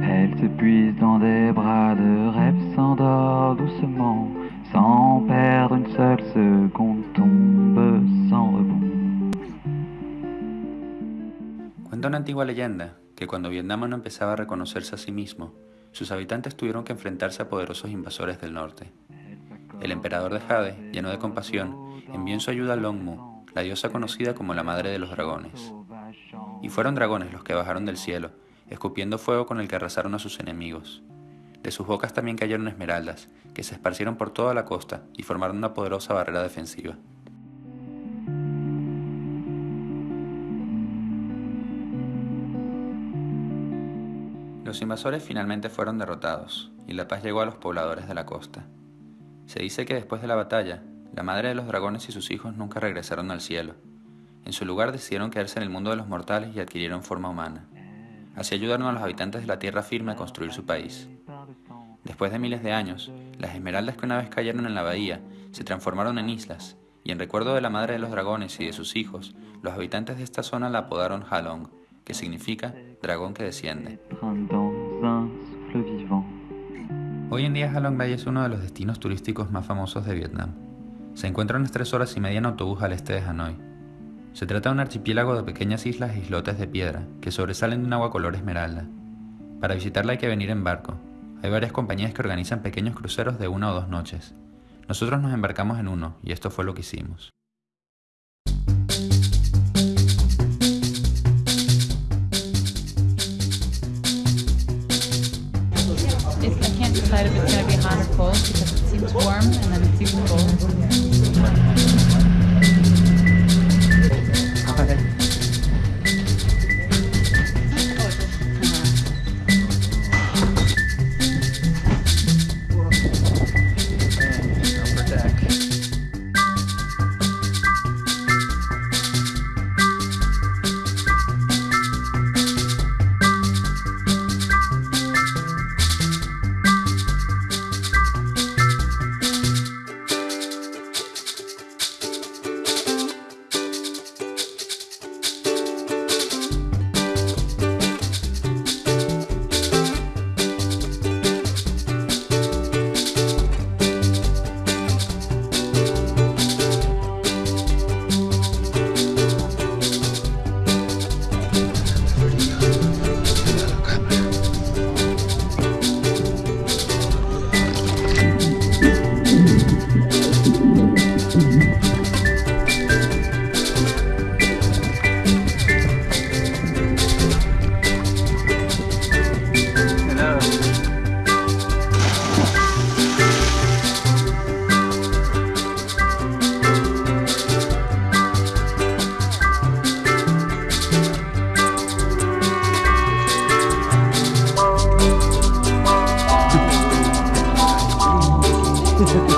Elle se puise dans des bras de rêve, s'endort doucement, sans perdre une seule seconde, tombe sans rebond. Cuenta una antigua leyenda que cuando Vietnam no empezaba a reconocerse a sí mismo, sus habitantes tuvieron que enfrentarse a poderosos invasores del norte. El emperador de Jade, lleno de compasión, envió en su ayuda a Longmu, la diosa conocida como la madre de los dragones. Y fueron dragones los que bajaron del cielo escupiendo fuego con el que arrasaron a sus enemigos. De sus bocas también cayeron esmeraldas, que se esparcieron por toda la costa y formaron una poderosa barrera defensiva. Los invasores finalmente fueron derrotados, y la paz llegó a los pobladores de la costa. Se dice que después de la batalla, la madre de los dragones y sus hijos nunca regresaron al cielo. En su lugar decidieron quedarse en el mundo de los mortales y adquirieron forma humana. Así ayudaron a los habitantes de la tierra firme a construir su país. Después de miles de años, las esmeraldas que una vez cayeron en la bahía se transformaron en islas, y en recuerdo de la madre de los dragones y de sus hijos, los habitantes de esta zona la apodaron Halong, que significa dragón que desciende. Hoy en día Halong Bay es uno de los destinos turísticos más famosos de Vietnam. Se encuentra a unas 3 horas y media en autobús al este de Hanoi. Se trata de un archipiélago de pequeñas islas e islotes de piedra que sobresalen de un agua color esmeralda. Para visitarla hay que venir en barco. Hay varias compañías que organizan pequeños cruceros de una o dos noches. Nosotros nos embarcamos en uno y esto fue lo que hicimos. decide if it's going to be hot or cold because it seems warm and then it seems cold. to